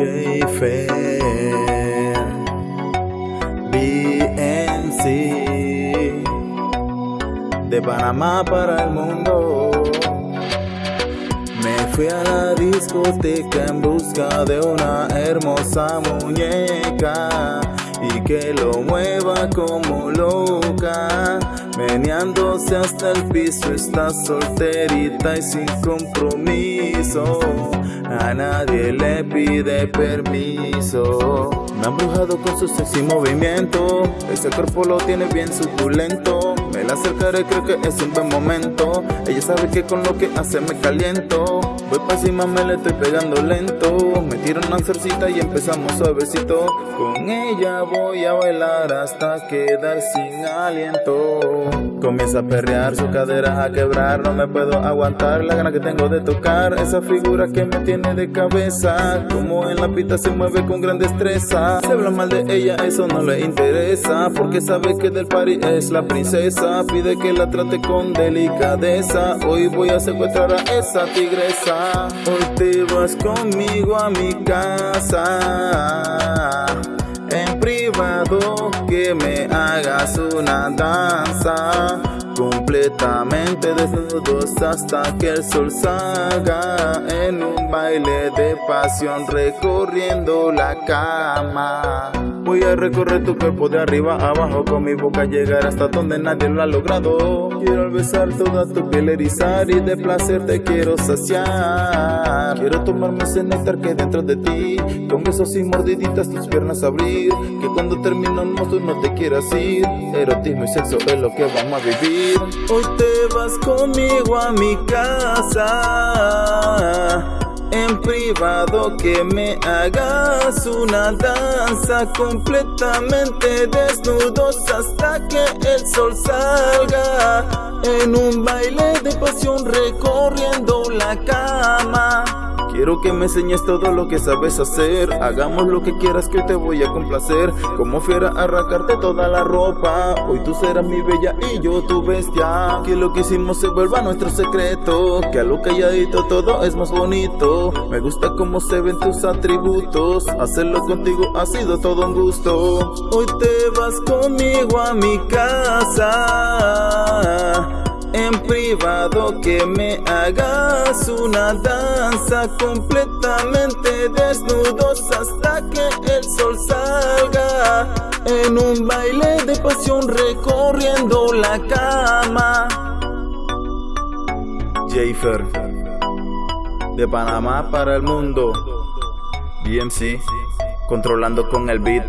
J-Fair BNC De Panamá para el mundo. Me fui a la discoteca en busca de una hermosa muñeca y que lo mueva como loca, meneándose hasta el piso, está solterita y sin compromiso, a nadie le pide permiso. Me ha embrujado con su sexy movimiento, ese cuerpo lo tiene bien suculento, me la acercaré creo que es un buen momento, ella sabe que con lo que hace me caliento, voy pa' encima me le estoy pegando lento, me tiro una cercita y empezamos suavecito, con ella voy a bailar hasta quedar sin aliento. Comienza a perrear, su cadera a quebrar, no me puedo aguantar la gana que tengo de tocar esa figura que me tiene de cabeza. Como en la pista se mueve con gran destreza. Se habla mal de ella, eso no le interesa, porque sabe que del party es la princesa. Pide que la trate con delicadeza. Hoy voy a secuestrar a esa tigresa. Hoy te vas conmigo a mi casa que me hagas una danza completamente desnudos hasta que el sol salga en un baile de pasión recorriendo la cama. Voy a recorrer tu cuerpo de arriba a abajo con mi boca llegar hasta donde nadie lo ha logrado. Quiero besar toda tu piel erizar y de placer te quiero saciar. Quiero tomarme ese néctar que dentro de ti, con besos y mordiditas tus piernas abrir. Que cuando terminamos tú no te quieras ir. Erotismo y sexo es lo que vamos a vivir. Hoy te vas conmigo a mi casa en privado que me hagas una danza completamente desnudos hasta que el sol salga en un baile de pasión recorriendo la cama Quiero que me enseñes todo lo que sabes hacer. Hagamos lo que quieras que te voy a complacer. Como fiera arrancarte toda la ropa. Hoy tú serás mi bella y yo tu bestia. Que lo que hicimos se vuelva nuestro secreto. Que a lo calladito todo es más bonito. Me gusta cómo se ven tus atributos. Hacerlo contigo ha sido todo un gusto. Hoy te vas conmigo a mi casa en privado que me hagas una danza completamente desnudos hasta que el sol salga en un baile de pasión recorriendo la cama. Jafer de Panamá para el mundo. BMC controlando con el beat.